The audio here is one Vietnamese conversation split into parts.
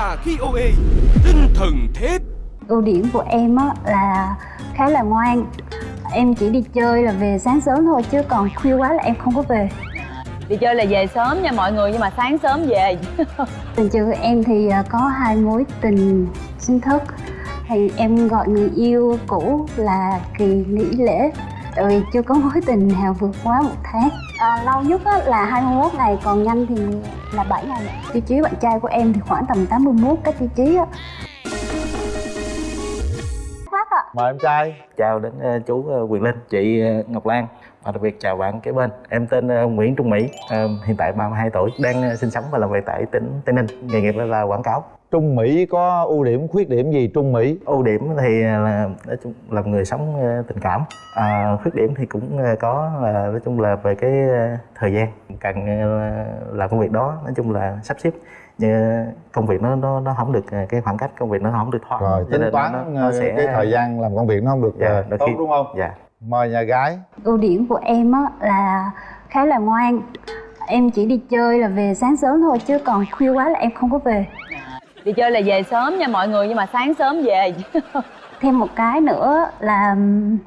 trà khi OA Tinh thần thép. Ưu điểm của em á là khá là ngoan. Em chỉ đi chơi là về sáng sớm thôi chứ còn khuya quá là em không có về. Đi chơi là về sớm nha mọi người nhưng mà sáng sớm về. Tình của em thì à, có hai mối tình chính thức. Thì em gọi người yêu cũ là kỳ nghỉ lễ. Tại vì chưa có mối tình nào vượt quá một tháng à, lâu nhất á, là 21 ngày còn nhanh thì là 7 ngày tiêu chí bạn trai của em thì khoảng tầm 81 cái tiêu chí á mời em trai chào đến uh, chú uh, Quyền Linh, chị uh, Ngọc Lan và đặc biệt chào bạn kế bên. Em tên uh, Nguyễn Trung Mỹ, uh, hiện tại 32 tuổi, đang uh, sinh sống và làm việc tại tỉnh Tây Ninh. Nghề nghiệp là quảng cáo. Trung Mỹ có ưu điểm khuyết điểm gì Trung Mỹ? Ưu điểm thì là nói chung là người sống uh, tình cảm. À, khuyết điểm thì cũng uh, có là nói chung là về cái uh, thời gian. Cần làm công việc đó nói chung là sắp xếp. Như công việc nó nó nó không được cái khoảng cách công việc nó không được thoát rồi tính toán nó, nó sẽ... cái thời gian làm công việc nó không được dạ, tốt khi... đúng không? dạ. Mời nhà gái. Ưu điểm của em á là khá là ngoan. Em chỉ đi chơi là về sáng sớm thôi chứ còn khuya quá là em không có về đi chơi là về sớm nha mọi người nhưng mà sáng sớm về. Thêm một cái nữa là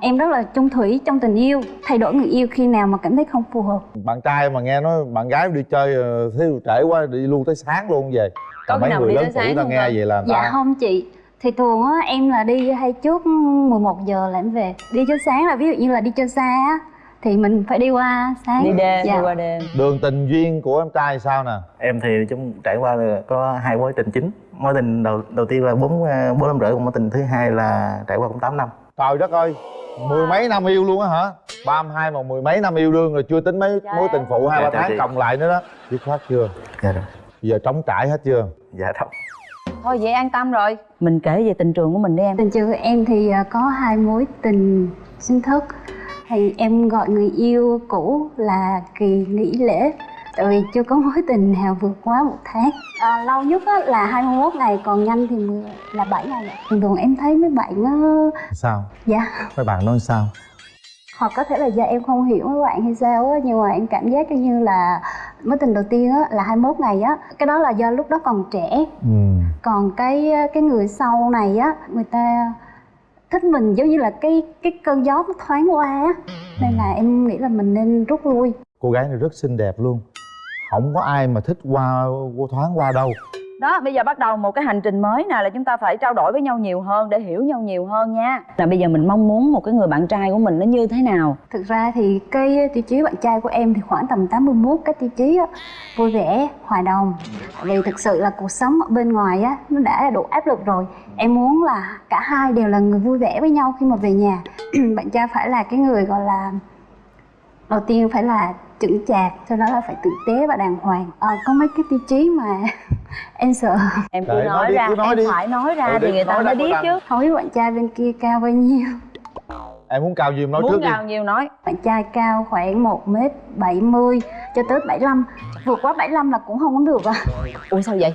em rất là chung thủy trong tình yêu thay đổi người yêu khi nào mà cảm thấy không phù hợp. Bạn trai mà nghe nói bạn gái đi chơi ờ, thiếu trễ quá đi luôn tới sáng luôn về. Có mấy người lớn tuổi ta nghe không? vậy là dạ ta... không chị. Thì thường á em là đi hay trước 11 giờ là em về. Đi cho sáng là ví dụ như là đi chơi xa á thì mình phải đi qua sáng. Đi đêm dạ. đi qua đêm. Đường tình duyên của em trai sao nè? Em thì chúng trải qua là có hai mối tình chính mối tình đầu đầu tiên là bốn ờ, bốn năm rưỡi còn mối tình thứ hai là trải qua cũng 8 năm. Trời đất ơi mười mấy năm yêu luôn á hả? Ba mươi hai mà mười mấy năm yêu đương rồi chưa tính mấy dạ. mối tình phụ hai ba dạ, tháng cộng lại nữa đó. Dứt khoát chưa? Dạ rồi. Giờ trống trải hết chưa? Dạ không thôi vậy an tâm rồi. Mình kể về tình trường của mình đi em. Tình trường của em thì ờ, có hai mối tình chính thức. Thì em gọi người yêu cũ là kỳ nghỉ lễ tại vì chưa có mối tình nào vượt quá một tháng. À, lâu nhất á, là 21 ngày còn nhanh thì là 7 ngày thường thường em thấy mấy bạn nó sao? Dạ. Mấy bạn nói sao? Hoặc có thể là do em không hiểu mấy bạn hay sao á nhưng mà em cảm giác như là mối tình đầu tiên á là 21 ngày á. Cái đó là do lúc đó còn trẻ. Ừ. còn cái cái người sau này á người ta thích mình giống như là cái cái cơn gió nó thoáng qua á. Nên là em nghĩ là mình nên rút lui. Cô gái này rất xinh đẹp luôn không có ai mà thích qua thoáng qua đâu. Đó bây giờ bắt đầu một cái hành trình mới nè là chúng ta phải trao đổi với nhau nhiều hơn để hiểu nhau nhiều hơn nha. Là bây giờ mình mong muốn một cái người bạn trai của mình nó như thế nào? Thực ra thì cái tiêu chí bạn trai của em thì khoảng tầm 81 cái tiêu chí á. Vui vẻ hòa đồng. Vì thực sự là cuộc sống ở bên ngoài á nó đã đủ áp lực rồi. Em muốn là cả hai đều là người vui vẻ với nhau khi mà về nhà. Bạn trai phải là cái người gọi là đầu tiên phải là chững chạc sau đó là phải tử tế và đàng hoàng. À, có mấy cái tiêu chí mà em sợ. Em cứ nói, nói đi, ra cứ nói em đi. phải nói ra ừ, thì người ta mới biết chứ. Không biết bạn trai bên kia cao bao nhiêu? Em muốn cao nhiêu nói muốn trước cao đi. nhiêu nói. Bạn trai cao khoảng một m bảy mươi cho tới 75 vượt quá 75 là cũng không có được à. Ủa sao vậy?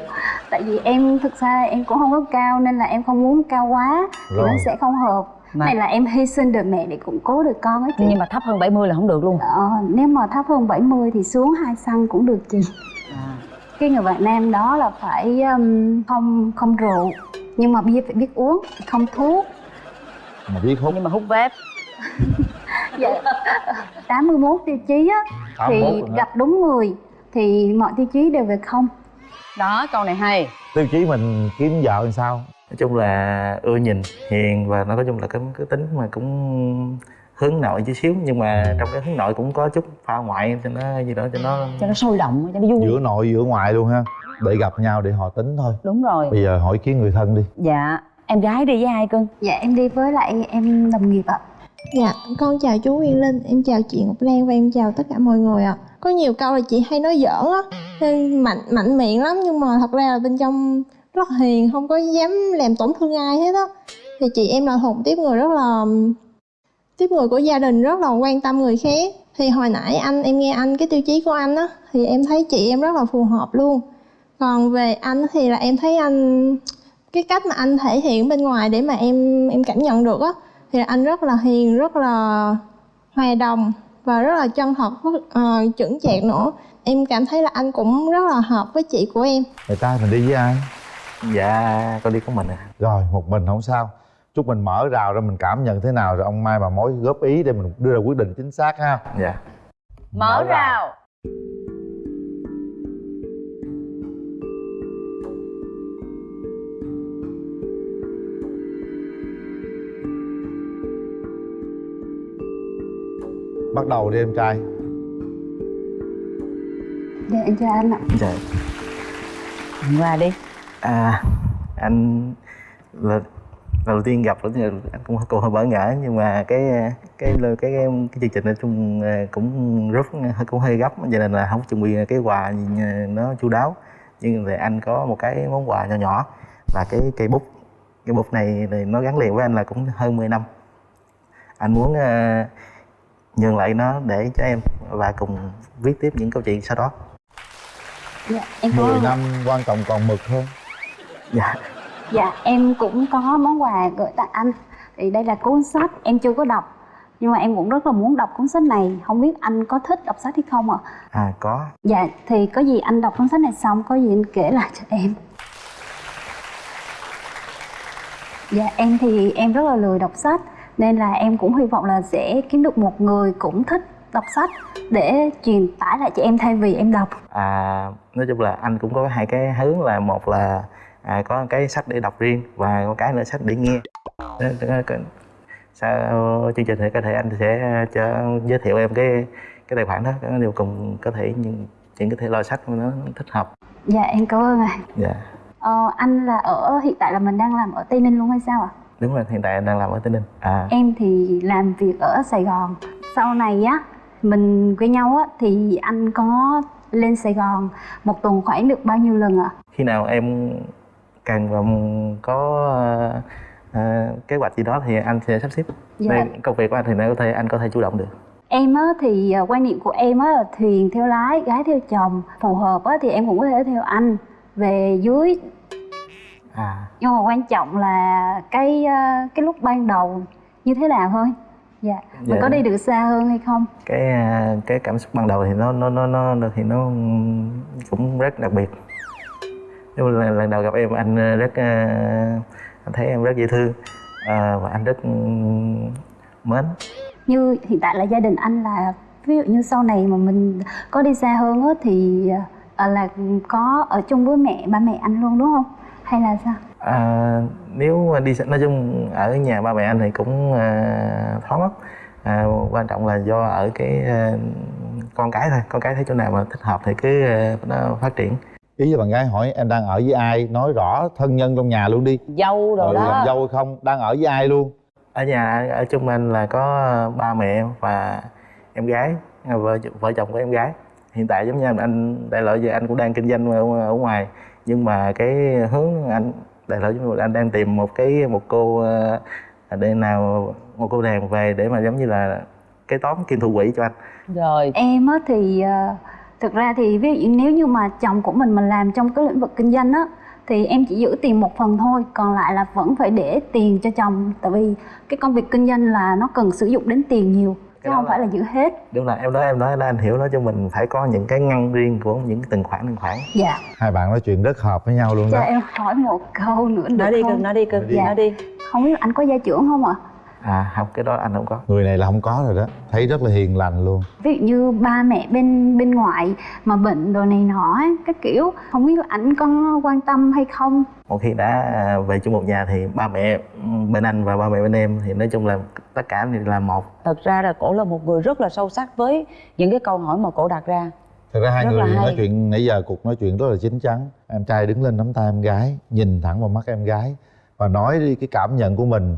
Tại vì em thực ra em cũng không có cao nên là em không muốn cao quá. Thì nó sẽ không hợp mà. này là em hy sinh được mẹ để củng cố được con ấy chị. Nhưng mà thấp hơn 70 là không được luôn. Ờ, nếu mà thấp hơn 70 thì xuống hai xăng cũng được chị. À. cái người bạn nam đó là phải um, không không rượu nhưng mà bia phải biết uống không thuốc. Mà biết hút. Nhưng mà hút vép. Dạ 81 tiêu chí á thì gặp đúng người thì mọi tiêu chí đều về không. Đó câu này hay. Tiêu chí mình kiếm vợ làm sao nói chung là ưa nhìn hiền và nó có chung là cái cái tính mà cũng hướng nội chút xíu nhưng mà trong cái hướng nội cũng có chút pha ngoại cho nó gì đó cho nó cho nó sôi động cho nó vui. Giữa nội giữa ngoại luôn ha. Để gặp nhau để họ tính thôi. Đúng rồi. Bây giờ hỏi kiến người thân đi. Dạ em gái đi với ai cưng? Dạ em đi với lại em đồng nghiệp ạ. Dạ con chào chú Nguyên Linh. Em chào chị Ngọc Lan và em chào tất cả mọi người ạ. Có nhiều câu là chị hay nói giỡn á. Nên mạnh mạnh miệng lắm nhưng mà thật ra là bên trong rất hiền không có dám làm tổn thương ai hết á. Thì chị em là thuộc tiếp người rất là tiếp người của gia đình rất là quan tâm người khác. Thì hồi nãy anh em nghe anh cái tiêu chí của anh á thì em thấy chị em rất là phù hợp luôn. Còn về anh thì là em thấy anh cái cách mà anh thể hiện bên ngoài để mà em em cảm nhận được á thì anh rất là hiền rất là hòa đồng và rất là chân thật uh, ờ, chuẩn chạc nữa. Em cảm thấy là anh cũng rất là hợp với chị của em. Người ta mình đi với ai? Dạ con đi có mình à. Rồi một mình không sao. Chúc mình mở rào ra mình cảm nhận thế nào rồi ông mai bà mối góp ý để mình đưa ra quyết định chính xác ha. Dạ. Mở rào. Bắt đầu đi em trai. Dạ em chào anh ạ. Dạ. Qua đi à anh là lần đầu tiên gặp thì anh cũng cũng hơi bỡ ngỡ nhưng mà cái cái cái cái, cái, cái chương trình nói chung à, cũng rất cũng hơi gấp cho nên là không chuẩn bị cái quà gì nó chu đáo. Nhưng thì anh có một cái món quà nhỏ nhỏ là cái cây bút. Cái bút này thì nó gắn liền với anh là cũng hơn 10 năm. Anh muốn uh, nhường lại nó để cho em và cùng viết tiếp những câu chuyện sau đó. Dạ em có 10 năm quan trọng còn mực hơn dạ. Dạ em cũng có món quà gửi tặng anh. Thì đây là cuốn sách em chưa có đọc. Nhưng mà em cũng rất là muốn đọc cuốn sách này. Không biết anh có thích đọc sách hay không ạ? À có. Dạ thì có gì anh đọc cuốn sách này xong có gì anh kể lại cho em. Dạ em thì em rất là lười đọc sách nên là em cũng hy vọng là sẽ kiếm được một người cũng thích đọc sách để truyền tải lại cho em thay vì em đọc. À nói chung là anh cũng có hai cái hướng là một là à, có cái sách để đọc riêng và có cái nữa sách để nghe. Sau chương trình thì có thể anh sẽ cho giới thiệu em cái cái tài khoản đó cái điều cùng có thể những những cái thể loại sách nó thích hợp. Dạ em cảm ơn ạ. Dạ. Ờ, anh là ở hiện tại là mình đang làm ở tây ninh luôn hay sao ạ? Đúng rồi hiện tại anh đang làm ở tây ninh. À. Em thì làm việc ở sài gòn. Sau này á mình quen nhau á thì anh có lên sài gòn một tuần khoảng được bao nhiêu lần ạ? Khi nào em và có uh, kế hoạch gì đó thì anh sẽ sắp xếp. Dạ. Công việc của anh thì có thể anh có thể chủ động được. Em á thì ờ, quan niệm của em á là thuyền theo lái gái theo chồng phù hợp á thì em cũng có thể theo anh về dưới. À. Nhưng mà quan trọng là cái ờ, cái lúc ban đầu như thế nào thôi. Dạ. Mình Dạ. có đi được xa hơn hay không? Cái cái cảm xúc ban đầu thì nó nó nó nó thì nó cũng rất đặc biệt nhưng mà lần, đầu gặp em anh à, rất à, anh thấy em rất dễ thương. À, và anh rất ừ, mến. Như hiện tại là gia đình anh là ví dụ như sau này mà mình có đi xa hơn á thì ờ, là có ở chung với mẹ ba mẹ anh luôn đúng không? Hay là sao? À, nếu đi nói chung ở nhà ba mẹ anh thì cũng à, thoáng lắm à, quan trọng là do ở cái à, con cái thôi. Con cái thấy chỗ nào mà thích hợp thì cứ à, nó phát triển ý với bạn gái hỏi em đang ở với ai nói rõ thân nhân trong nhà luôn đi. Dâu rồi ừ, đó. làm dâu hay không đang ở với ai luôn? Ở nhà ở chung anh là có ba mẹ và em gái vợ vợ chồng của em gái. Hiện tại giống như anh đại lợi giờ anh cũng đang kinh doanh ở, ở ngoài. Nhưng mà cái hướng anh đại lợi giống như anh đang tìm một cái một cô ờ, để nào một cô nàng về để mà giống như là cái tóm kim thủ quỹ cho anh. Rồi. Em á thì ờ, thực ra thì ví dụ nếu như mà chồng của mình mình làm trong cái lĩnh vực kinh doanh á thì em chỉ giữ tiền một phần thôi còn lại là vẫn phải để tiền cho chồng tại vì cái công việc kinh doanh là nó cần sử dụng đến tiền nhiều chứ không là- phải là giữ hết. Đúng là em nói em nói là anh hiểu nói cho mình phải có những cái ngăn riêng của những từng khoản từng khoản. Dạ. Hai bạn nói chuyện rất hợp với nhau luôn cho đó em hỏi một câu nữa được nói đi không? Cưng nói đi cưng Nói đi. nói đi. Không biết anh có gia trưởng không ạ? à không cái đó anh không có. Người này là không có rồi đó. Thấy rất là hiền lành luôn. Ví dụ như ba mẹ bên bên ngoại mà bệnh đồ này nọ ấy, cái kiểu không biết là ảnh có quan tâm hay không? Một khi đã à, về chung một nhà thì ba mẹ ừ, bên anh và ba mẹ bên em thì nói chung là tất cả thì là một. Thật ra là cổ là một người rất là sâu sắc với những cái câu hỏi mà cổ đặt ra. Thật ra hai Rất người là hay. nói chuyện nãy giờ cuộc nói chuyện rất là chín chắn. Em trai đứng lên nắm tay em gái nhìn thẳng vào mắt em gái và nói đi cái cảm nhận của mình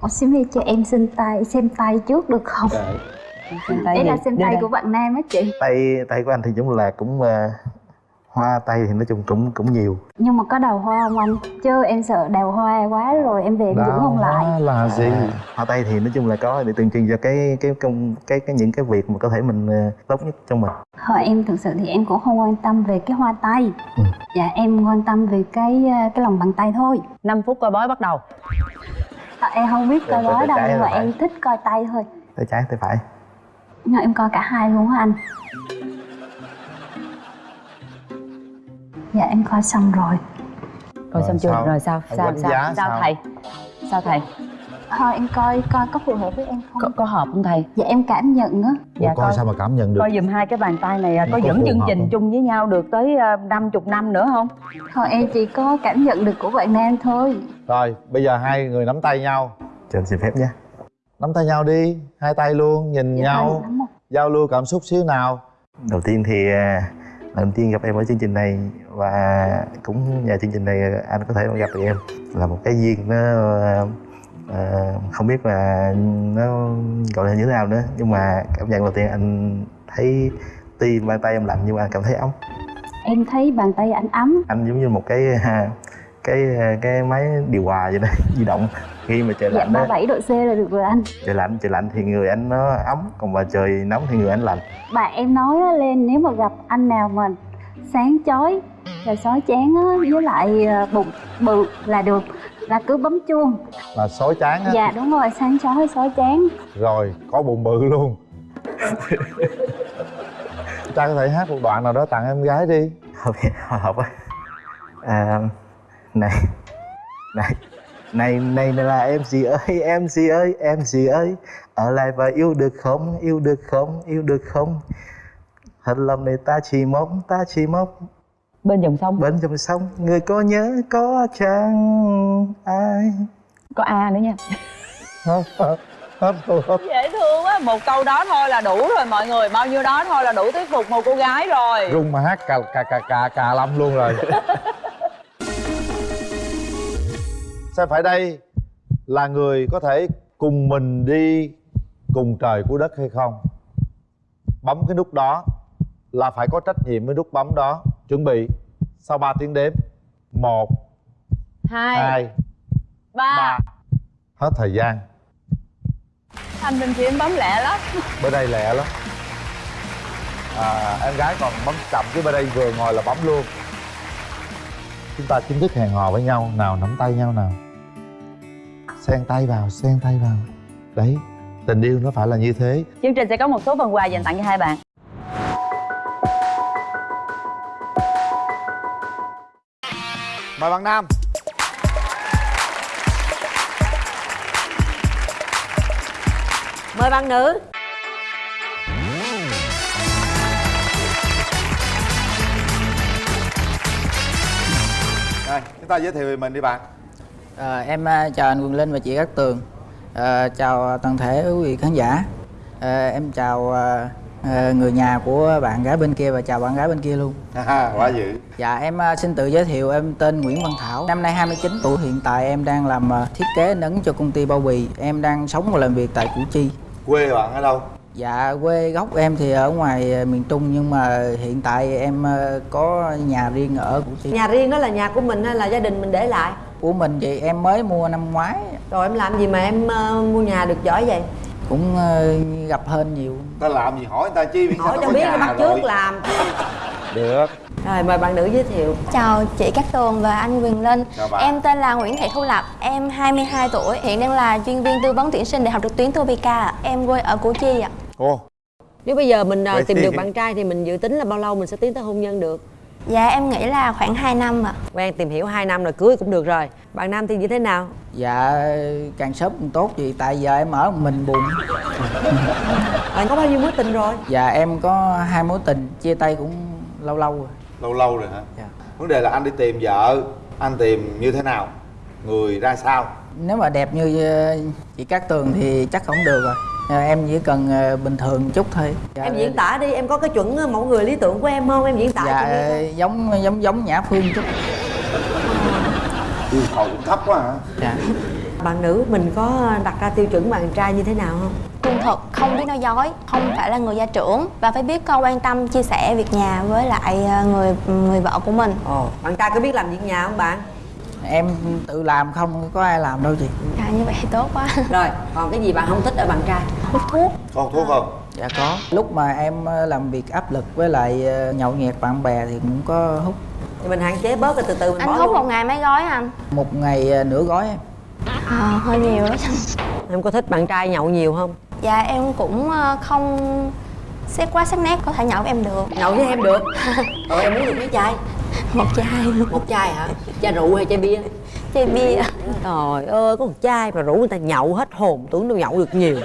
Ủa xin phép cho em xin tay xem tay trước được không? Xem tay đây là xem tay của bạn nam á chị. Tay tay của anh thì cũng là cũng à, hoa tay thì nói chung cũng cũng nhiều. Nhưng mà có đầu hoa không anh? Chứ em sợ đầu hoa quá rồi em về em dưỡng không lại. Đó là gì? À, hoa tay thì nói chung là có để tượng trưng cho cái cái công cái cái những cái việc mà có thể mình à, tốt nhất trong mình. Hồi em thực sự thì em cũng không quan tâm về cái hoa tay. Ừ. Dạ em quan tâm về cái ờ, cái lòng bàn tay thôi. 5 phút coi bói bắt đầu à, Em không biết coi bói đâu nhưng mà phải. em thích coi tay thôi. Tay trái tay phải. Nhưng mà em coi cả hai luôn á anh? Dạ em coi xong rồi. Coi xong chưa? rồi sao? Sao sao? sao sao? thầy? Sao thầy thôi em coi coi có phù hợp với em không? Có, có hợp không thầy? Dạ em cảm nhận á. Dạ, coi coi- sao mà cảm nhận được? Coi dùm hai cái bàn tay này à, có Có dẫn chương trình không? chung với nhau được tới ờ, năm chục năm nữa không? Thôi em chỉ có cảm nhận được của bạn nam thôi. Rồi bây giờ hai người nắm tay nhau. Cho anh xin phép nhé. Nắm tay nhau đi hai tay luôn nhìn Dạ, nhau. giao lưu cảm xúc xíu nào. Đầu tiên thì à, lần đầu tiên gặp em ở chương trình này và cũng nhờ chương trình này anh có thể gặp được em. Là một cái duyên nó à, à, không biết là nó gọi là như thế nào nữa nhưng mà cảm nhận đầu tiên anh thấy tuy bàn tay em lạnh nhưng mà anh cảm thấy ấm. Em thấy bàn tay anh ấm. Anh giống như một cái à, cái cái máy điều hòa vậy đó di động. Khi mà trời dạ lạnh đó 37 độ C là được rồi anh. Trời lạnh trời lạnh thì người anh nó ấm còn mà trời nóng thì người anh lạnh. Bạn em nói lên nếu mà gặp anh nào mà sáng chói rồi sói chán á, với lại ờ, bụng bự là được là cứ bấm chuông. Là sói chán á. Dạ đúng rồi sáng chói sói chán rồi có bụng bự luôn. Cha có thể hát một đoạn nào đó tặng em gái đi. Hợp hồi hộp á. À, này này này này là em gì ơi em gì ơi em gì ơi? Ở lại và yêu được không yêu được không yêu được không? Thật lòng này ta chỉ mong ta chỉ mong bên dòng sông. Bên dòng sông người có nhớ có chăng ai? Có a nữa nha. Hết hết dễ thương á một câu đó thôi là đủ rồi mọi người bao nhiêu đó thôi là đủ thuyết phục một cô gái rồi. Rung mà hát cà cà cà cà cà lâm luôn rồi. Sao phải đây? Là người có thể cùng mình đi cùng trời của đất hay không? Bấm cái nút đó là phải có trách nhiệm với nút bấm đó chuẩn bị. Sau 3 tiếng đếm một hai hai ba. ba. Hết thời gian. Anh bên kia em bấm lẹ lắm. Bên đây lẹ lắm. À, em gái còn bấm chậm chứ bên đây vừa ngồi là bấm luôn. Chúng ta chính thức hẹn hò với nhau. Nào nắm tay nhau nào. Xen tay vào xen tay vào. Đấy tình yêu nó phải là như thế. Chương trình sẽ có một số phần quà dành tặng cho hai bạn mời bạn nam. Mời bạn nữ. Đây chúng ta giới thiệu về mình đi bạn. À, em chào anh Quyền Linh và chị Cát Tường. À, Chào toàn thể quý vị khán giả. À, Em chào à, à, người nhà của bạn gái bên kia và chào bạn gái bên kia luôn. Quá dữ. Dạ em à, xin tự giới thiệu em tên Nguyễn Văn Thảo. Năm nay 29 tuổi Hiện tại em đang làm à, thiết kế nấn cho công ty bao bì. Em đang sống và làm việc tại Củ Chi. Quê bạn ở đâu? Dạ quê gốc em thì ở ngoài à, miền Trung Nhưng mà hiện tại em à, có nhà riêng ở Củ Chi. Nhà riêng đó là nhà của mình hay là gia đình mình để lại? Của mình thì em mới mua năm ngoái. Rồi em làm gì mà em ờ, mua nhà được giỏi vậy Cũng à, gặp hên nhiều. Ta làm gì hỏi người ta chi biết hỏi cho biết bắt trước làm. Được. Rồi mời bạn nữ giới thiệu. Chào chị Cát Tường và anh Quyền Linh. Chào bạn. Em tên là Nguyễn Thị Thu Lập Em 22 tuổi Hiện đang là chuyên viên tư vấn tuyển sinh Đại học trực tuyến Tovica ạ. Em quê ở Củ Chi ạ. Cô nếu bây giờ mình ờ, Vậy tìm thì- được bạn trai thì mình dự tính là bao lâu mình sẽ tiến tới hôn nhân được Dạ em nghĩ là khoảng 2 năm ạ. Quen tìm hiểu 2 năm rồi cưới cũng được rồi. Bạn nam thì như thế nào? Dạ càng sớm càng tốt chị Tại giờ em ở một mình buồn. Bạn có bao nhiêu mối tình rồi? Dạ em có hai mối tình Chia tay cũng lâu lâu rồi. Lâu lâu rồi hả? Dạ. vấn đề là anh đi tìm vợ anh tìm như thế nào? Người ra sao? Nếu mà đẹp như ờ, chị Cát Tường thì chắc không được rồi Ờ, Em chỉ cần ờ, bình thường chút thôi. Dạ, em diễn tả đi em có cái chuẩn ờ, mẫu người lý tưởng của em không? Em diễn tả Dạ cho giống giống giống Nhã Phương chút. Yêu cầu cũng thấp quá hả? Dạ. Bạn nữ mình có đặt ra tiêu chuẩn bạn trai như thế nào không? Trung thực, không biết nói dối Không phải là người gia trưởng Và phải biết con quan tâm, chia sẻ việc nhà với lại ờ, người người vợ của mình. Ồ bạn trai có biết làm việc nhà không bạn Em tự làm không có ai làm đâu chị. Dạ như vậy thì tốt quá. Rồi còn cái gì bạn không thích ở bạn trai? Hút thuốc. Con thuốc không? Dạ có. Lúc mà em ờ, làm việc áp lực với lại ờ, nhậu nhẹt bạn bè thì cũng có hút. Thì mình hạn chế bớt rồi từ từ mình Anh bỏ hút luôn. một ngày mấy gói anh? Một ngày ờ, nửa gói em. À, hơi nhiều đó. Em có thích bạn trai nhậu nhiều không? Dạ em cũng ờ, không xét quá sắc nét có thể nhậu với em được. Nhậu với em được? Rồi em muốn được mấy trai một chai luôn. Một chai hả? Chai rượu hay chai bia? Chai bia. Trời ơi có một chai mà rủ người ta nhậu hết hồn tưởng đâu nhậu được nhiều.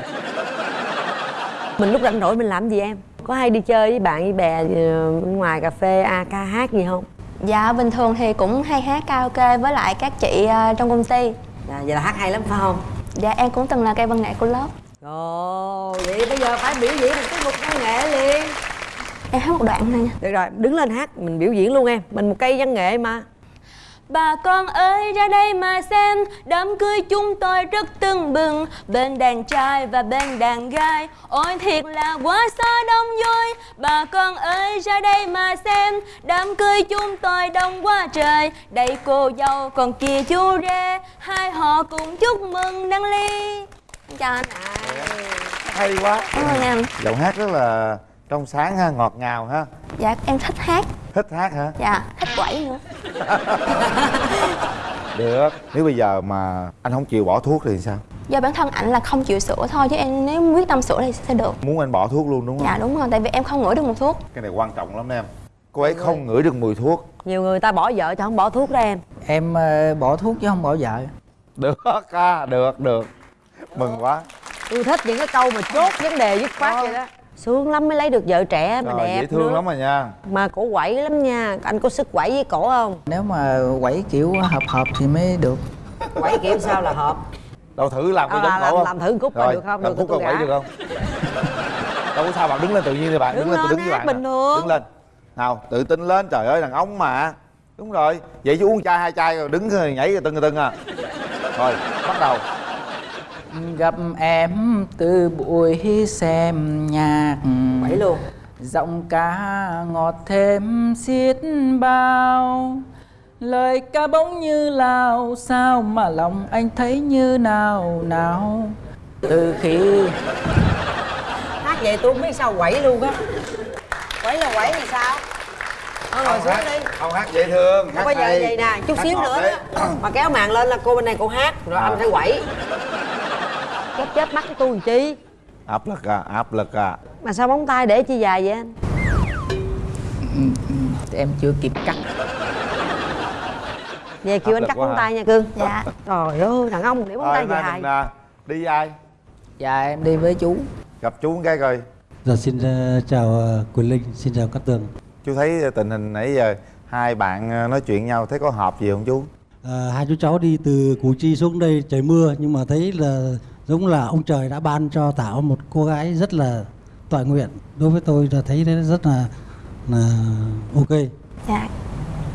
Mình lúc rảnh rỗi mình làm gì em? Có hay đi chơi với bạn với bè ờ, bên ngoài cà phê a ca hát gì không? Dạ bình thường thì cũng hay hát karaoke với lại các chị ờ, trong công ty. Dạ, vậy là hát hay lắm phải không? Dạ em cũng từng là cây văn nghệ của lớp. Ồ vậy bây giờ phải biểu diễn một tiết mục văn nghệ liền em hát một đoạn thôi nha. Được rồi đứng lên hát mình biểu diễn luôn em. Mình một cây văn nghệ mà. Bà con ơi ra đây mà xem. Đám cưới chúng tôi rất tưng bừng. Bên đàn trai và bên đàn gái. Ôi thiệt là quá xa đông vui. Bà con ơi ra đây mà xem. Đám cưới chúng tôi đông quá trời. Đây cô dâu còn kia chú rể. Hai họ cùng chúc mừng đăng ly. Chào anh ạ. Hay quá. Cảm ơn em. Giọng hát rất là trong sáng ha ngọt ngào ha. Dạ em thích hát. Thích hát hả? Dạ thích quẩy nữa. Được. Nếu bây giờ mà anh không chịu bỏ thuốc thì sao? Do bản thân ảnh là không chịu sữa thôi Chứ em nếu quyết tâm sữa thì sẽ được. Muốn anh bỏ thuốc luôn đúng không? Dạ đúng rồi, tại vì em không ngửi được mùi thuốc. Cái này quan trọng lắm em. Cô ấy không ngửi được mùi thuốc. Nhiều người ta bỏ vợ cho không bỏ thuốc đó em. Em ờ, bỏ thuốc chứ không bỏ vợ. Được ca được được. Mừng quá. Tôi thích những cái câu mà chốt vấn đề dứt khoát vậy đó sướng lắm mới lấy được vợ trẻ mà Trời, đẹp dễ thương nữa. lắm rồi nha. Mà cổ quẩy lắm nha. Anh có sức quẩy với cổ không? Nếu mà quẩy kiểu hợp hợp thì mới được. Quẩy kiểu sao là hợp? Đâu thử làm cái À, giống làm- cổ không? làm thử cúc coi Rồi, được không? làm Được cúc quẩy được không? Đâu có sao bạn đứng lên tự nhiên đi bạn Đứng đứng lên tôi đứng với bạn bình thường. đứng lên. Nào tự tin lên trời ơi đàn ông mà. Đúng rồi. Vậy chứ uống chai hai chai rồi đứng rồi nhảy rồi tưng rồi tưng à. Rồi bắt đầu gặp em từ buổi xem nhạc. Quẩy luôn. Giọng ca ngọt thêm xiết bao. Lời ca bỗng như lao sao mà lòng anh thấy như nào nào? Từ khi hát vậy tôi không biết sao quẩy luôn á. Quẩy là quẩy thì sao? Thôi ngồi xuống đi. không hát dễ thương Không bây giờ vậy nè chút Hát xíu nữa đấy. đó mà kéo màn lên là cô bên này cô hát rồi anh phải quẩy chớp chớp mắt cái tôi làm chi? Áp lực à áp lực à. Mà sao móng tay để chi dài vậy anh? Em chưa kịp cắt. Về kêu Áp anh cắt móng hả? tay nha cưng Dạ. Trời ơi đàn ông để móng rồi tay dài. mình à, đi với ai? Dạ em đi với chú. Gặp chú cái coi. Dạ xin ờ, chào ờ, Quỳnh Linh, xin chào Cát Tường. chú thấy tình hình nãy giờ hai bạn ờ, nói chuyện nhau thấy có hợp gì không chú? Ờ, hai chú cháu đi từ Củ Chi xuống đây trời mưa nhưng mà thấy là giống là ông trời đã ban cho Thảo một cô gái rất là toại nguyện. Đối với tôi là thấy đấy rất là là ok. Dạ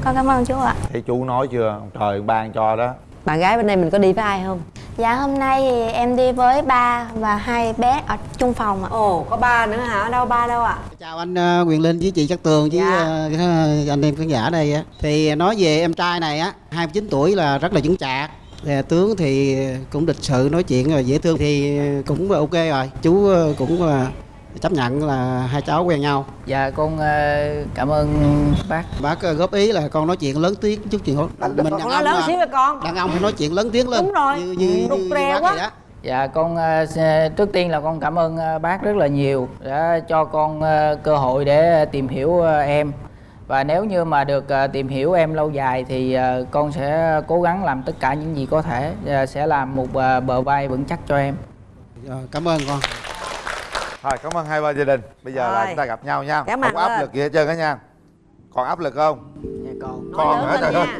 Con cảm ơn chú ạ thấy chú nói chưa ông trời ban cho đó bạn gái bên đây mình có đi với ai không Dạ hôm nay thì em đi với ba và hai bé ở chung phòng ạ ồ có ba nữa hả đâu ba đâu ạ Chào anh uh, Quyền Linh với chị Cát Tường với Dạ. ờ, cái anh em khán giả đây á. Thì nói về em trai này á, 29 tuổi là rất là vững chạc. Thì tướng thì cũng lịch sự nói chuyện rồi dễ thương thì cũng ok rồi. Chú ờ, cũng chấp nhận là hai cháu quen nhau. dạ con ờ, cảm ơn bác Bác ờ, góp ý là con nói chuyện lớn tiếng chút chuyện mình con đàn nói ông lớn xíu với con đàn ông phải nói chuyện lớn tiếng lên. Đúng rồi. Như như, Rụt như, bác quá. vậy đó. Dạ con trước tiên là con cảm ơn bác rất là nhiều đã cho con cơ hội để tìm hiểu em và nếu như mà được ờ, tìm hiểu em lâu dài thì ờ, con sẽ cố gắng làm tất cả những gì có thể ờ, sẽ làm một bờ vai vững chắc cho em. Rồi, cảm ơn con. thôi cảm ơn hai bên gia đình bây giờ là Rồi. chúng ta gặp nhau nha Cảm không áp lên. lực gì hết trơn á nha còn áp lực không Dạ Còn hả, trời ơi. nha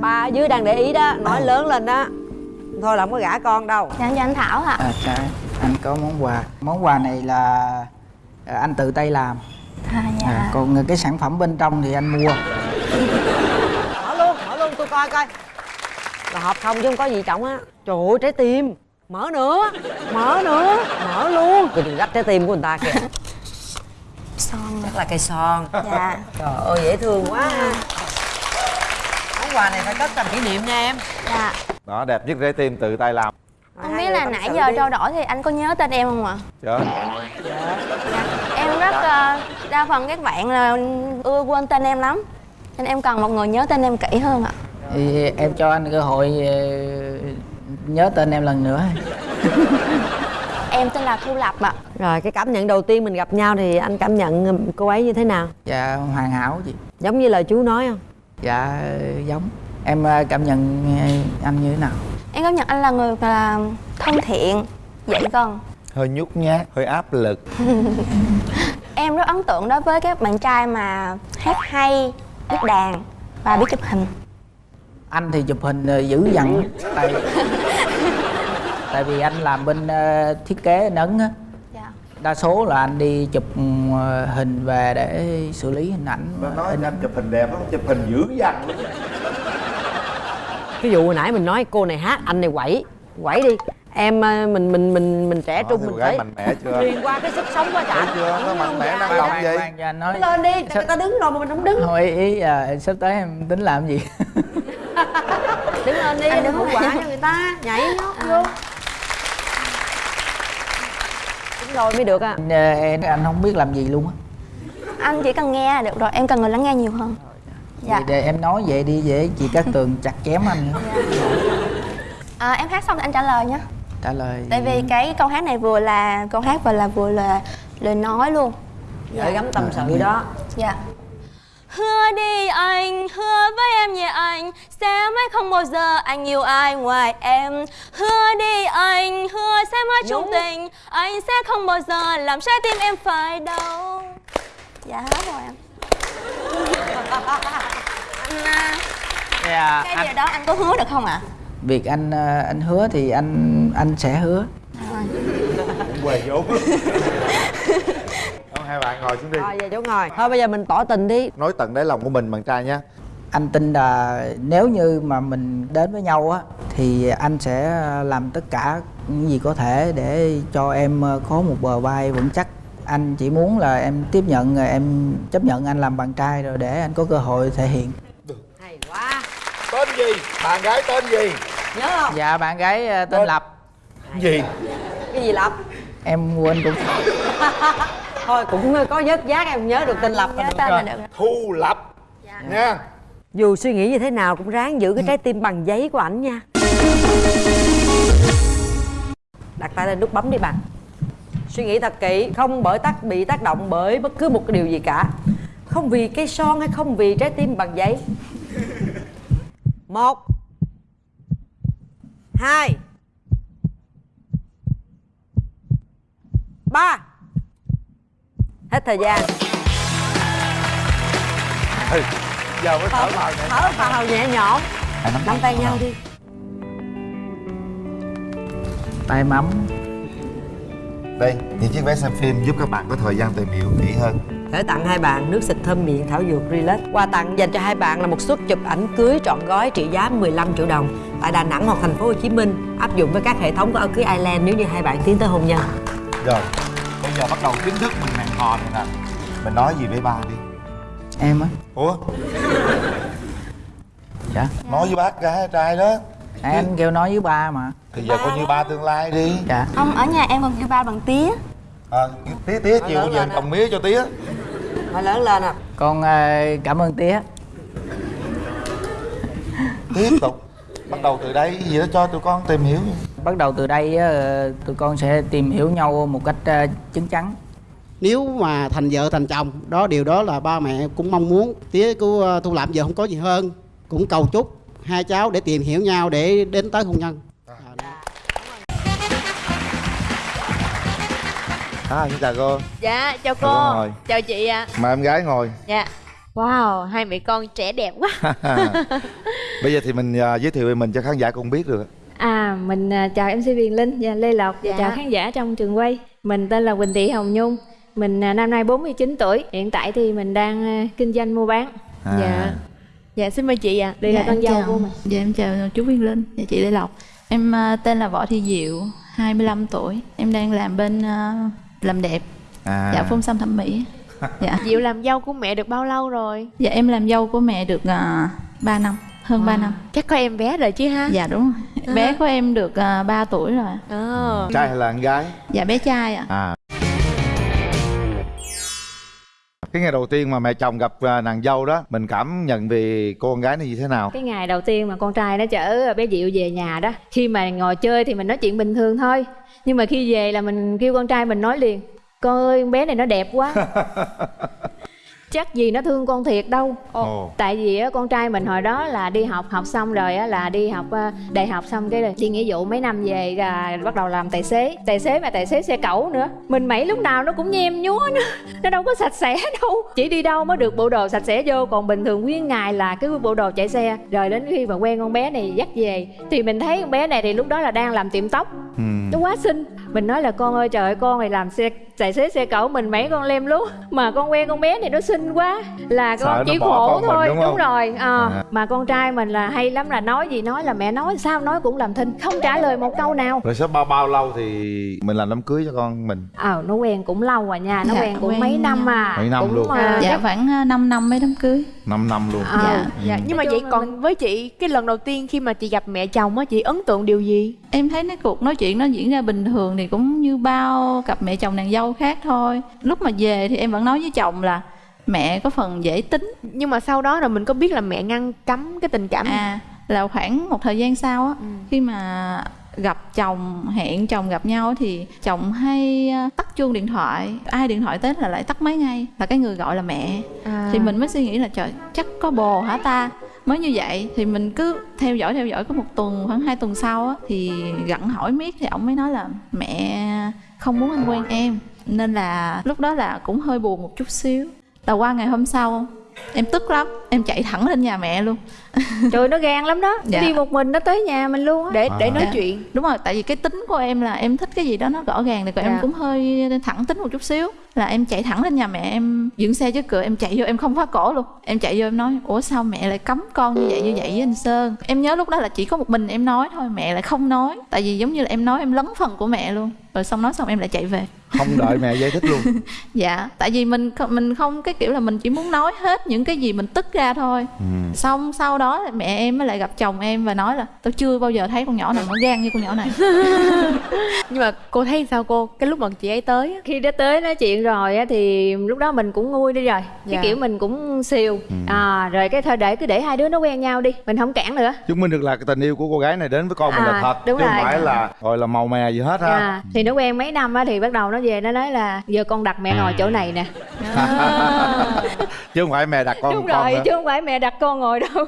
ba ở dưới đang để ý đó nói lớn lên đó thôi là không có gả con đâu Dạ cho anh Thảo ạ À, dạ, anh có món quà. Món quà này là anh tự tay làm. À, dạ. À, còn cái sản phẩm bên trong thì anh mua. mở luôn mở luôn tôi coi coi. Là hợp không chứ không có gì trọng á. Trời ơi trái tim. Mở nữa mở nữa mở luôn. Tôi đừng rách trái tim của người ta kìa. Son chắc là cây son. Dạ. Trời ơi dễ thương quá. Món quà này phải cất làm kỷ niệm nha em. Dạ. Đó đẹp nhất trái tim tự tay làm Không biết là nãy giờ đi. trao đổi thì anh có nhớ tên em không ạ? Trời ơi, Dạ. Em rất ờ, đa phần các bạn là ưa quên tên em lắm. Nên em cần một người nhớ tên em kỹ hơn ạ. Thì em cho anh cơ hội ờ, nhớ tên em lần nữa. em tên là Thu Lập ạ. Rồi cái cảm nhận đầu tiên mình gặp nhau thì anh cảm nhận cô ấy như thế nào? Dạ hoàn hảo chị. Giống như lời chú nói không? Dạ giống. Em ờ, cảm nhận ờ, anh như thế nào Em cảm nhận anh là người là thân thiện, dễ gần. Hơi nhút nhát hơi áp lực. Em rất ấn tượng đối với các bạn trai mà hát hay, biết đàn và biết chụp hình. Anh thì chụp hình ờ, dữ dằn. Tại tại vì anh làm bên ờ, thiết kế anh ấn á. Dạ. đa số là anh đi chụp ờ, hình về để xử lý hình ảnh nói in anh chụp hình đẹp lắm chụp hình dữ dằn cái vụ hồi nãy mình nói cô này hát anh này quẩy. Quẩy đi. Em ờ, mình mình mình mình trẻ trung mình phải mạnh mẽ chưa? truyền qua cái sức sống quá Thấy trời chưa nó mạnh mẽ năng động vậy? nói lên đi người ta đứng rồi mà mình không đứng? Thôi ý, à, sắp tới em tính làm gì? Đứng lên đi Anh đừng lên. quả cho người ta nhảy nhót vô đúng rồi mới được à Anh, em anh không biết làm gì luôn á. Anh chỉ cần nghe là được rồi, em cần người lắng nghe nhiều hơn Dạ. Vậy để em nói vậy đi để chị Cát Tường chặt chém anh. Nữa. à, Em hát xong thì anh trả lời nhé trả lời. Tại vì cái câu hát này vừa là câu hát và là vừa là lời nói luôn. Gửi gắm tâm sự đó. Dạ. Hứa đi anh, hứa với em nhé anh Sẽ mãi không bao giờ anh yêu ai ngoài em. Hứa đi anh, hứa sẽ mãi chung tình Anh sẽ không bao giờ làm trái tim em phải đau. Dạ hết rồi em Anh, à, dạ, cái anh, điều đó anh có hứa được không ạ? việc anh ờ, anh hứa thì anh anh sẽ hứa. Quề vốn Không, hai bạn ngồi xuống đi. Rồi về chỗ ngồi. Thôi bây giờ mình tỏ tình đi. Nói tận đáy lòng của mình bạn trai nha. Anh tin là nếu như mà mình đến với nhau á thì anh sẽ làm tất cả những gì có thể để cho em ờ, có một bờ vai vững chắc anh chỉ muốn là em tiếp nhận ờ, em chấp nhận anh làm bạn trai rồi để anh có cơ hội thể hiện. Hay quá. Tên gì? Bạn gái tên gì? Nhớ không? Dạ bạn gái ờ, tên Tên- lập. gì? Cái gì lập? Em quên cũng thôi cũng có vớt giác em nhớ được tên lập. Nhớ tên rồi. là được. Rồi thu lập. Nha. Dù suy nghĩ như thế nào cũng ráng giữ cái trái tim bằng giấy của ảnh nha. Đặt tay lên nút bấm đi bạn suy nghĩ thật kỹ không bởi tác bị tác động bởi bất cứ một cái điều gì cả. Không vì cây son hay không vì trái tim bằng giấy. Một hai ba. Hết thời gian. Ừ, giờ mới thở vào nè thở vào nhẹ nhõm. Nắm tay nhau đi. Tay mắm đây những chiếc vé xem phim giúp các bạn có thời gian tìm hiểu kỹ hơn. Gửi tặng hai bạn nước xịt thơm miệng thảo dược Relax. Quà tặng dành cho hai bạn là một suất chụp ảnh cưới trọn gói trị giá 15 triệu đồng. Tại Đà Nẵng hoặc thành phố Hồ Chí Minh Áp dụng với các hệ thống của áo cưới Island nếu như hai bạn tiến tới hôn nhân. Rồi bây giờ bắt đầu chính thức mình hẹn hò này nè. Mình nói gì với ba đi. Em á. Ủa? Dạ. Nói với bác gái trai đó. Anh kêu nói với ba mà thì giờ coi như ba tương lai đi. Dạ. Không, ở nhà em còn kêu ba bằng tía. À, tía tía chiều lên trồng mía cho tía. Phải lớn lên à con ờ, cảm ơn tía. Tiếp tục. Bắt đầu từ đây gì đó cho tụi con tìm hiểu bắt đầu từ đây ờ, tụi con sẽ tìm hiểu nhau một cách ờ, chín chắn. Nếu mà thành vợ thành chồng đó điều đó là ba mẹ cũng mong muốn. Tía của ờ, thu làm giờ không có gì hơn. Cũng cầu chúc hai cháu để tìm hiểu nhau để đến tới hôn nhân à xin chào cô Dạ, chào Chào cô ngồi. Chào chị ạ. mời em gái ngồi Dạ. Wow, hai mẹ con trẻ đẹp quá. bây giờ thì mình à, giới thiệu về mình cho khán giả cùng biết được À, mình à, chào MC Viền Linh và Lê Lộc và Dạ. chào khán giả trong trường quay. Mình tên là Quỳnh Thị Hồng Nhung. Mình à, năm nay 49 tuổi. Hiện tại thì mình đang à, kinh doanh mua bán. à. Dạ. Dạ xin mời chị ạ. Đây là con dâu chào- của mình. Dạ em chào chú Viên Linh và chị Lê Lộc Em à, tên là Võ Thị Diệu, 25 tuổi Em đang làm bên à, làm đẹp, à. dạ phun xăm thẩm mỹ. Dạ. Diệu làm dâu của mẹ được bao lâu rồi? Dạ em làm dâu của mẹ được uh, 3 năm, hơn 3 năm. Chắc có em bé rồi chứ ha? Dạ đúng rồi. Bé của em được uh, 3 tuổi rồi. Ờ. trai hay là con gái? Dạ bé trai ạ. À cái ngày đầu tiên mà mẹ chồng gặp à, nàng dâu đó mình cảm nhận về cô con gái này như thế nào? Cái ngày đầu tiên mà con trai nó chở bé diệu về nhà đó khi mà ngồi chơi thì mình nói chuyện bình thường thôi. Nhưng mà khi về là mình kêu con trai mình nói liền con ơi con bé này nó đẹp quá chắc gì nó thương con thiệt đâu. Ồ. tại vì á, con trai mình hồi đó là đi học học xong rồi á, là đi học ờ, đại học xong cái đi nghĩa vụ mấy năm về là bắt đầu làm tài xế. Tài xế mà tài xế xe cẩu nữa. Mình mẩy lúc nào nó cũng nhem nhúa nó, nó đâu có sạch sẽ đâu. Chỉ đi đâu mới được bộ đồ sạch sẽ vô. Còn bình thường nguyên ngày là cái bộ đồ chạy xe. Rồi đến khi mà quen con bé này dắt về thì mình thấy con bé này thì lúc đó là đang làm tiệm tóc. Ừ. nó quá xinh. Mình nói là con ơi trời ơi con này làm xe tài xế xe cẩu mình mấy con lem lút mà con quen con bé này nó xinh quá là Sợ con chỉ khổ con mình, thôi. đúng không? rồi à, À. mà con trai mình là hay lắm là nói gì nói là mẹ nói sao nói cũng làm thinh không trả lời một câu nào. Rồi sau bao bao lâu thì mình làm đám cưới cho con mình? Ờ nó quen cũng lâu rồi nha nó Dạ, quen cũng quen mấy năm à. Mấy năm cũng, luôn. à, dạ chắc- khoảng 5 năm mấy đám cưới. 5 năm luôn. Ờ, dạ. dạ nhưng mà vậy còn với chị cái lần đầu tiên khi mà chị gặp mẹ chồng á chị ấn tượng điều gì? Em thấy cái cuộc nói chuyện nó diễn ra bình thường thì cũng như bao cặp mẹ chồng nàng dâu khác thôi. Lúc mà về thì em vẫn nói với chồng là mẹ có phần dễ tính. Nhưng mà sau đó rồi mình có biết là mẹ ngăn cấm cái tình cảm à là khoảng một thời gian sau á khi mà gặp chồng hẹn chồng gặp nhau thì chồng hay ờ, tắt chuông điện thoại. Ai điện thoại tới là lại tắt máy ngay là cái người gọi là mẹ. À. thì mình mới suy nghĩ là trời chắc có bồ hả ta? Mới như vậy thì mình cứ theo dõi theo dõi có một tuần khoảng hai tuần sau á thì gặn hỏi miết thì ổng mới nói là mẹ không muốn anh quen em. Nên là lúc đó là cũng hơi buồn một chút xíu là qua ngày hôm sau, em tức lắm, em chạy thẳng lên nhà mẹ luôn trời nó gan lắm đó Dạ. nó đi một mình nó tới nhà mình luôn á để để À. nói Dạ. chuyện đúng rồi tại vì cái tính của em là em thích cái gì đó nó rõ ràng thì còn em Dạ. cũng hơi thẳng tính một chút xíu là em chạy thẳng lên nhà mẹ em dựng xe trước cửa em chạy vô em không khóa cổ luôn em chạy vô em nói ủa sao mẹ lại cấm con như vậy như vậy với anh sơn em nhớ lúc đó là chỉ có một mình em nói thôi mẹ lại không nói tại vì giống như là em nói em lấn phần của mẹ luôn rồi xong nói xong em lại chạy về không đợi mẹ giải thích luôn dạ tại vì mình mình không cái kiểu là mình chỉ muốn nói hết những cái gì mình tức ra thôi ừ. xong sau đó mẹ em mới lại gặp chồng em và nói là tao chưa bao giờ thấy con nhỏ nào nó gan như con nhỏ này. Nhưng mà cô thấy sao cô? Cái lúc mà chị ấy tới á. Khi đã tới nói chuyện rồi á thì lúc đó mình cũng nguôi đi rồi. Dạ. cái kiểu mình cũng siêu. Ừ. à rồi cái thôi để cứ để hai đứa nó quen nhau đi mình không cản nữa. Chứng minh được là cái tình yêu của cô gái này đến với con mình là À, thật đúng chứ không rồi. phải là gọi là màu mè gì hết ha. À, thì nó quen mấy năm á thì bắt đầu nó về nó nói là giờ con đặt mẹ ngồi chỗ này nè. Chứ không phải mẹ đặt con đúng con rồi nữa. chứ không phải mẹ đặt con ngồi đâu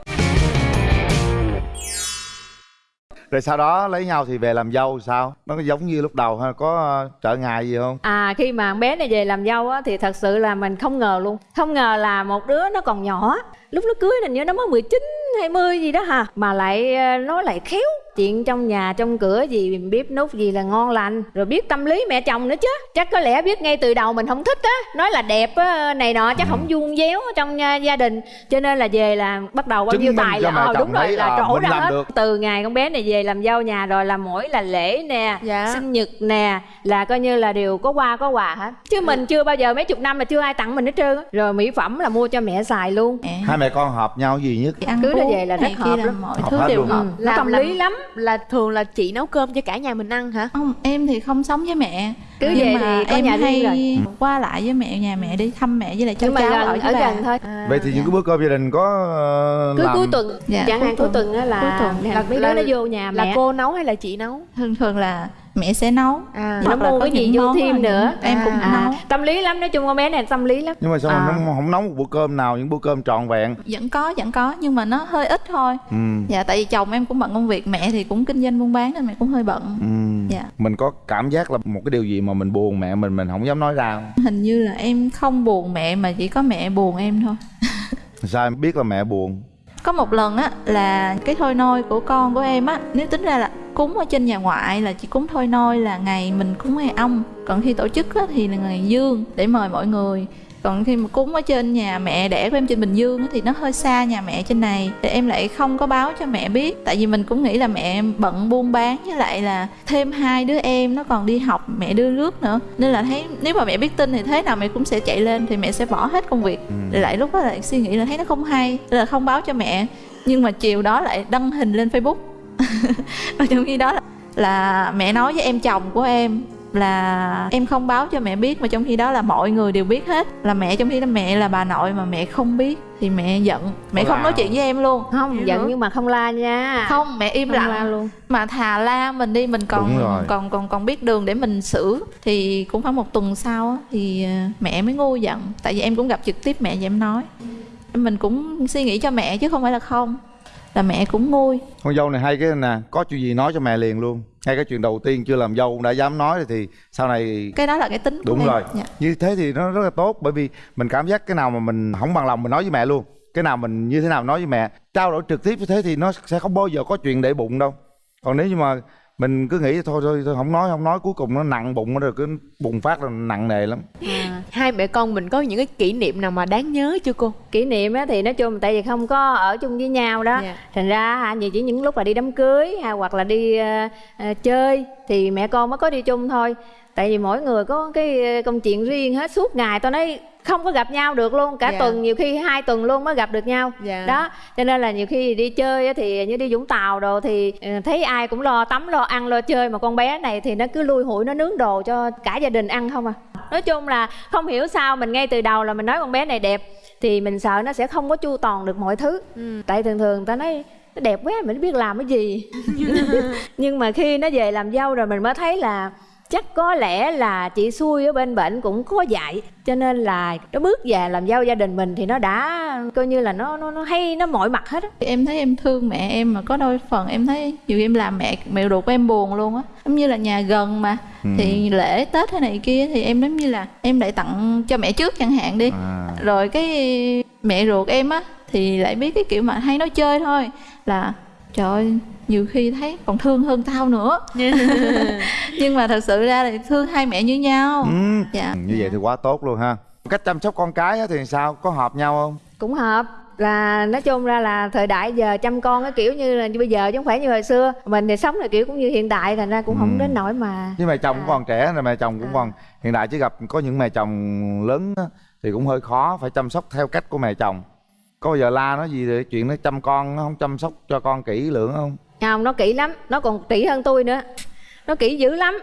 rồi sau đó lấy nhau thì về làm dâu sao? Nó giống như lúc đầu hay có ờ, trở ngại gì không? À khi mà bé này về làm dâu á, thì thật sự là mình không ngờ luôn. Không ngờ là một đứa nó còn nhỏ. Lúc nó cưới hình như nó mới 19 20 gì đó hả? Mà lại ờ, nó lại khéo chuyện trong nhà trong cửa gì bếp nút gì là ngon lành. Rồi biết tâm lý mẹ chồng nữa chứ. Chắc có lẽ biết ngay từ đầu mình không thích á. Nói là đẹp á này nọ chắc không vuông véo trong nhà, gia đình. Cho nên là về là bắt đầu bao Chứng nhiêu tài là ờ đúng rồi là trổ ra làm hết. được. từ ngày con bé này về làm dâu nhà rồi là mỗi là lễ nè Dạ. sinh nhật nè là coi như là đều có qua có quà hết. Chứ mình chưa bao giờ mấy chục năm là chưa ai tặng mình hết trơn á. Rồi mỹ phẩm là mua cho mẹ xài luôn. Hai mẹ con hợp nhau gì nhất? Cứ nó uống về là rất hợp lắm. mọi Hợp thứ đều hợp. Ừ, nó tâm lý lắm là thường là chị nấu cơm cho cả nhà mình ăn hả? Không em thì không sống với mẹ. Cứ nhưng về mà thì có em nhà riêng hay rồi. qua lại với mẹ nhà mẹ đi thăm mẹ với lại cháu nhưng mà cháu gần, ở ở gần thôi. Vậy thì những cái bữa cơm gia đình có ờ, cứ làm cuối tuần Dạ, chẳng hạn cuối tuần. á là Cuối tuần. là Là- mấy là- đứa nó vô nhà là mẹ. cô nấu hay là chị nấu? Thường thường là mẹ sẽ nấu. À. Nó Hoặc là mua có cái gì vô thêm nữa. em cũng à, nấu. Tâm lý lắm nói chung con bé này tâm lý lắm. Nhưng mà sao À. mà nó không nấu một bữa cơm nào những bữa cơm trọn vẹn? Vẫn có vẫn có nhưng mà nó hơi ít thôi. Ừ. dạ tại vì chồng em cũng bận công việc mẹ thì cũng kinh doanh buôn bán nên mẹ cũng hơi bận. Ừ. Dạ. mình có cảm giác là một cái điều gì mà mình buồn mẹ mình mình không dám nói ra không? hình như là em không buồn mẹ mà chỉ có mẹ buồn em thôi. Sao em biết là mẹ buồn có một lần á là cái thôi nôi của con của em á nếu tính ra là cúng ở trên nhà ngoại là chỉ cúng thôi nôi là ngày mình cúng ngày ông. Còn khi tổ chức á, thì là ngày dương để mời mọi người còn khi mà cúng ở trên nhà mẹ đẻ của em trên bình dương thì nó hơi xa nhà mẹ trên này. Thì em lại không có báo cho mẹ biết. Tại vì mình cũng nghĩ là mẹ em bận buôn bán với lại là thêm hai đứa em nó còn đi học mẹ đưa rước nữa. Nên là thấy nếu mà mẹ biết tin thì thế nào mẹ cũng sẽ chạy lên thì mẹ sẽ bỏ hết công việc. Ừ. lại lúc đó lại suy nghĩ là thấy nó không hay nên là không báo cho mẹ. Nhưng mà chiều đó lại đăng hình lên facebook. Và trong khi đó là, là mẹ nói với em chồng của em là em không báo cho mẹ biết mà trong khi đó là mọi người đều biết hết. Là mẹ trong khi đó mẹ là bà nội mà mẹ không biết thì mẹ giận. Mẹ không nói chuyện với em luôn. Không giận nhưng mà không la nha. Không mẹ im Không lặng. la luôn. Mà thà la mình đi mình còn còn còn còn biết đường để mình xử thì cũng khoảng một tuần sau á, thì ờ, mẹ mới ngu giận. Tại vì em cũng gặp trực tiếp mẹ và em nói. Mình cũng suy nghĩ cho mẹ chứ không phải là không là mẹ cũng nguôi con dâu này hay cái nè có chuyện gì nói cho mẹ liền luôn. Ngay cái chuyện đầu tiên chưa làm dâu cũng đã dám nói rồi thì sau này cái đó là cái tính của đúng em. rồi. Dạ. như thế thì nó rất là tốt bởi vì mình cảm giác cái nào mà mình không bằng lòng mình nói với mẹ luôn. Cái nào mình như thế nào nói với mẹ. Trao đổi trực tiếp như thế thì nó sẽ không bao giờ có chuyện để bụng đâu. Còn nếu như mà mình cứ nghĩ thôi thôi, thôi không nói không nói. Cuối cùng nó nặng bụng rồi cứ bùng phát là nặng nề lắm. À, hai mẹ con mình có những cái kỷ niệm nào mà đáng nhớ chưa cô? Kỷ niệm á thì nói chung tại vì không có ở chung với nhau đó. Dạ. thành ra hả nhiều chỉ những lúc là đi đám cưới hay hoặc là đi ờ, chơi thì mẹ con mới có đi chung thôi. Tại vì mỗi người có cái ờ, công chuyện riêng hết suốt ngày tôi nói không có gặp nhau được luôn cả Dạ. tuần nhiều khi hai tuần luôn mới gặp được nhau. Dạ. đó cho nên là nhiều khi đi chơi thì như đi vũng tàu đồ thì ờ, thấy ai cũng lo tắm lo ăn lo chơi mà con bé này thì nó cứ lui hụi nó nướng đồ cho cả gia đình ăn không à. Nói chung là không hiểu sao mình ngay từ đầu là mình nói con bé này đẹp thì mình sợ nó sẽ không có chu toàn được mọi thứ. Tại thường thường người ta nói nó đẹp quá mình biết làm cái gì. Nhưng mà khi nó về làm dâu rồi mình mới thấy là chắc có lẽ là chị xui ở bên bệnh cũng có dạy cho nên là nó bước về làm dâu gia đình mình thì nó đã coi như là nó nó nó hay nó mọi mặt hết á Thì em thấy em thương mẹ em mà có đôi phần em thấy nhiều khi em làm mẹ mẹ ruột của em buồn luôn á giống như là nhà gần mà Ừ. thì lễ tết hay này kia thì em giống như là em lại tặng cho mẹ trước chẳng hạn đi à. rồi cái mẹ ruột em á thì lại biết cái kiểu mà hay nói chơi thôi là trời ơi nhiều khi thấy còn thương hơn tao nữa. Nhưng mà thật sự ra thì thương hai mẹ như nhau. Ừ. dạ. Như vậy thì quá tốt luôn ha. Cách chăm sóc con cái á thì sao? Có hợp nhau không? Cũng hợp. Là nói chung ra là thời đại giờ chăm con cái kiểu như là như bây giờ chứ không phải như hồi xưa. Mình thì sống là kiểu cũng như hiện đại thành ra cũng không Ừ. đến nỗi mà với mẹ chồng cũng còn trẻ rồi mẹ chồng cũng còn hiện đại chứ gặp có những mẹ chồng lớn á, thì cũng hơi khó phải chăm sóc theo cách của mẹ chồng có bao giờ la nó gì về chuyện nó chăm con nó không chăm sóc cho con kỹ lưỡng không? Không nó kỹ lắm nó còn kỹ hơn tôi nữa. Nó kỹ dữ lắm.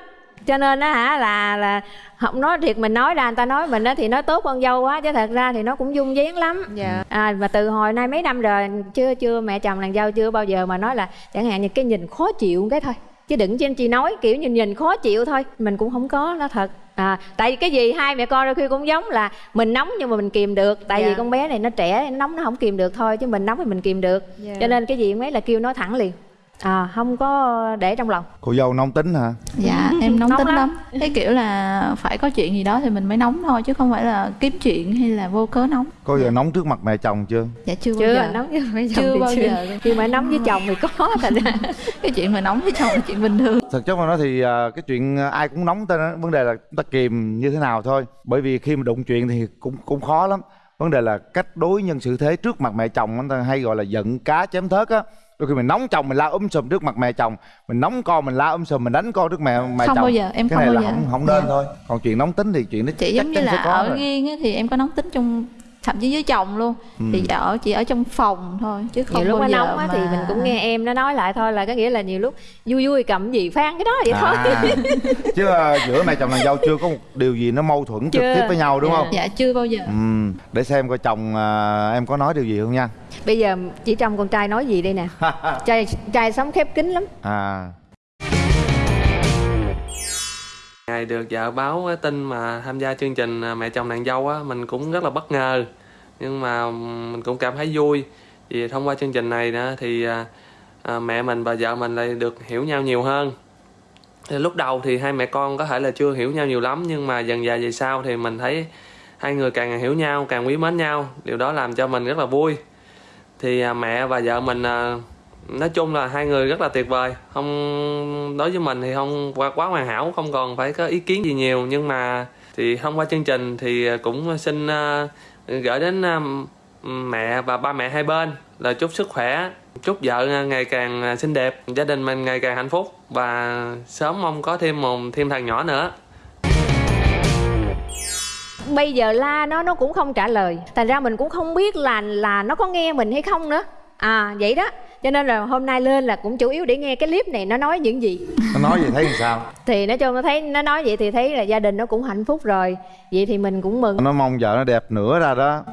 Cho nên á hả là là không nói thiệt mình nói ra người ta nói mình á thì nói tốt con dâu quá chứ thật ra thì nó cũng dung dáng lắm. Dạ. à mà từ hồi nay mấy năm rồi chưa chưa mẹ chồng nàng dâu chưa bao giờ mà nói là chẳng hạn như cái nhìn khó chịu cái thôi. Chứ đừng trên chị nói kiểu nhìn nhìn khó chịu thôi. Mình cũng không có nó thật à tại vì cái gì hai mẹ con đôi khi cũng giống là mình nóng nhưng mà mình kìm được tại Dạ. vì con bé này nó trẻ nó nóng nó không kìm được thôi chứ mình nóng thì mình kìm được Dạ. cho nên cái gì cũng ấy là kêu nói thẳng liền à không có để trong lòng. Cô dâu nóng tính hả? Dạ em nóng, Nóng tính lắm. lắm. Cái kiểu là phải có chuyện gì đó thì mình mới nóng thôi chứ không phải là kiếm chuyện hay là vô cớ nóng. Có giờ nóng trước mặt mẹ chồng chưa? Dạ chưa, bao chưa giờ. nóng với mấy chồng chưa thì bao chưa. giờ. Nhưng mà nóng với chồng thì có thành ra. Cái chuyện mà nóng với chồng là chuyện bình thường. Thực chất mà nói thì à, cái chuyện ai cũng nóng tên vấn đề là chúng ta kìm như thế nào thôi. Bởi vì khi mà đụng chuyện thì cũng cũng khó lắm. Vấn đề là cách đối nhân xử thế trước mặt mẹ chồng người ta hay gọi là giận cá chém thớt á đôi khi mình nóng chồng mình la um sùm trước mặt mẹ chồng mình nóng con mình la um sùm mình đánh con trước mẹ mẹ Không chồng bao giờ, em cái không này bao là giờ. không không nên thôi còn chuyện nóng tính thì chuyện đó chị chắc giống như là ở rồi. riêng á, thì em có nóng tính trong thậm chí với chồng luôn. Ừ. thì ở chỉ ở trong phòng thôi chứ không nhiều lúc bao giờ nóng á mà... thì mình cũng nghe em nó nói lại thôi là có nghĩa là nhiều lúc vui vui cầm gì phan cái đó vậy thôi. À, chứ à, giữa mẹ chồng nàng dâu chưa có một điều gì nó mâu thuẫn trực Chưa. tiếp với nhau đúng Dạ. không? Dạ chưa bao giờ. Ừ, để xem coi chồng à, em có nói điều gì không nha. Bây giờ chỉ trong con trai nói gì đây nè? Trai trai sống khép kín lắm. À Ngày được vợ báo tin mà tham gia chương trình à, Mẹ chồng nàng dâu á, mình cũng rất là bất ngờ. Nhưng mà mình cũng cảm thấy vui. Vì thông qua chương trình này nữa thì à, à, mẹ mình và vợ mình lại được hiểu nhau nhiều hơn. Thì lúc đầu thì hai mẹ con có thể là chưa hiểu nhau nhiều lắm nhưng mà dần dà về sau thì mình thấy hai người càng hiểu nhau, càng quý mến nhau. Điều đó làm cho mình rất là vui. Thì à, mẹ và vợ mình à, nói chung là hai người rất là tuyệt vời. Không, đối với mình thì không quá quá hoàn hảo, không còn phải có ý kiến gì nhiều. Nhưng mà thì thông qua chương trình thì cũng xin à, gửi đến à, mẹ và ba mẹ hai bên là chúc sức khỏe, chúc vợ ngày càng xinh đẹp, gia đình mình ngày càng hạnh phúc và sớm mong có thêm một, thêm thằng nhỏ nữa. Bây giờ la nó nó cũng không trả lời. Thành ra mình cũng không biết là là nó có nghe mình hay không nữa à vậy đó. Cho nên là hôm nay lên là cũng chủ yếu để nghe cái clip này nó nói những gì. Nó nói gì thấy làm sao? Thì nói chung nó thấy nó nói vậy thì thấy là gia đình nó cũng hạnh phúc rồi. Vậy thì mình cũng mừng. Nó mong vợ nó đẹp nữa ra đó.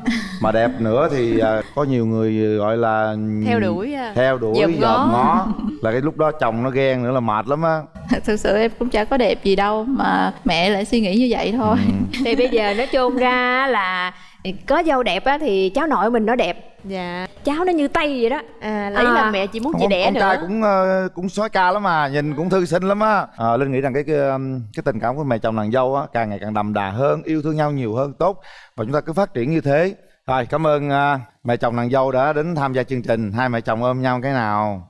Mà đẹp nữa thì à, có nhiều người gọi là Theo đuổi, à. theo đuổi Dòm ngó. ngó. Là cái lúc đó chồng nó ghen nữa là mệt lắm á. Thực sự em cũng chả có đẹp gì đâu mà mẹ lại suy nghĩ như vậy thôi. Thì bây giờ nói chung ra là có dâu đẹp á thì cháu nội mình nó đẹp. Dạ. Cháu nó như tây vậy đó. À lấy là mẹ chỉ muốn chị đẻ con nữa. trai cũng ờ, cũng sói ca lắm mà nhìn cũng thư sinh lắm á. À, linh nghĩ rằng cái, cái um, cái tình cảm của mẹ chồng nàng dâu á càng ngày càng đậm đà hơn yêu thương nhau nhiều hơn tốt. Và chúng ta cứ phát triển như thế. Rồi cảm ơn à, mẹ chồng nàng dâu đã đến tham gia chương trình. Hai mẹ chồng ôm nhau cái nào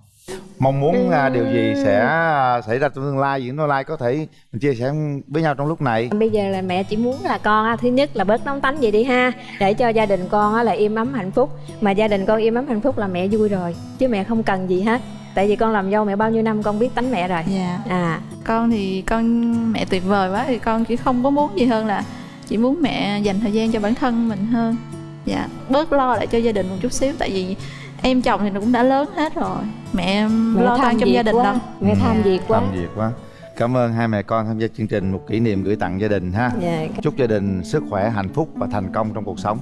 mong muốn à, điều gì sẽ à, xảy ra trong tương lai gì tương lai có thể mình chia sẻ với nhau trong lúc này. Bây giờ là mẹ chỉ muốn là con á, thứ nhất là bớt nóng tánh vậy đi ha để cho gia đình con á là im ấm hạnh phúc. Mà gia đình con im ấm hạnh phúc là mẹ vui rồi chứ mẹ không cần gì hết. Tại vì con làm dâu mẹ bao nhiêu năm con biết tánh mẹ rồi. Dạ. À. Con thì con mẹ tuyệt vời quá thì con chỉ không có muốn gì hơn là chỉ muốn mẹ dành thời gian cho bản thân mình hơn. Dạ. Bớt lo lại cho gia đình một chút xíu tại vì em chồng thì nó cũng đã lớn hết rồi. Mẹ, em Mẹ lo tham toan trong gia đình quá. đâu mẹ tham việc quá. làm việc quá. Cảm ơn hai mẹ con tham gia chương trình một kỷ niệm gửi tặng gia đình ha. Dạ. chúc gia đình sức khỏe hạnh phúc và thành công trong cuộc sống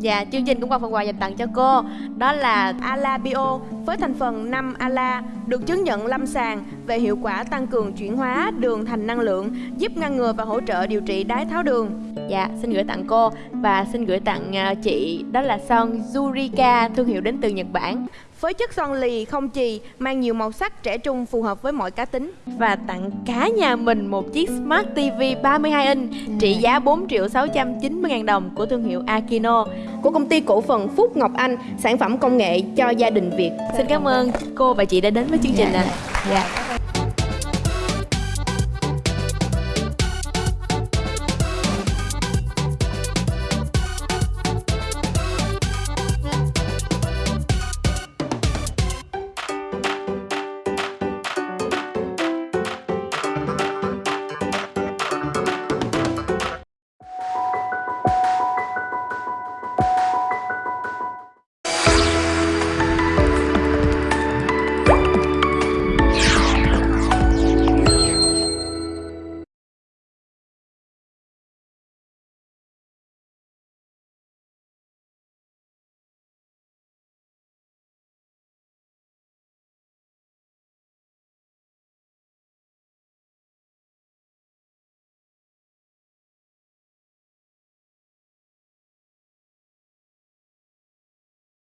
Dạ, chương trình cũng có phần quà dành tặng cho cô. Đó là Ala Bio với thành phần 5 Ala Được chứng nhận lâm sàng về hiệu quả tăng cường chuyển hóa đường thành năng lượng Giúp ngăn ngừa và hỗ trợ điều trị đái tháo đường. Dạ, xin gửi tặng cô Và xin gửi tặng à, chị Đó là son Zurika, thương hiệu đến từ Nhật Bản với chất son lì không chì mang nhiều màu sắc trẻ trung phù hợp với mọi cá tính và tặng cả nhà mình một chiếc Smart TV 32 inch trị giá 4 triệu 690 ngàn đồng của thương hiệu Akino của công ty cổ phần Phúc Ngọc Anh sản phẩm công nghệ cho gia đình Việt. Xin cảm ơn cô và chị đã đến với chương trình ạ. Dạ.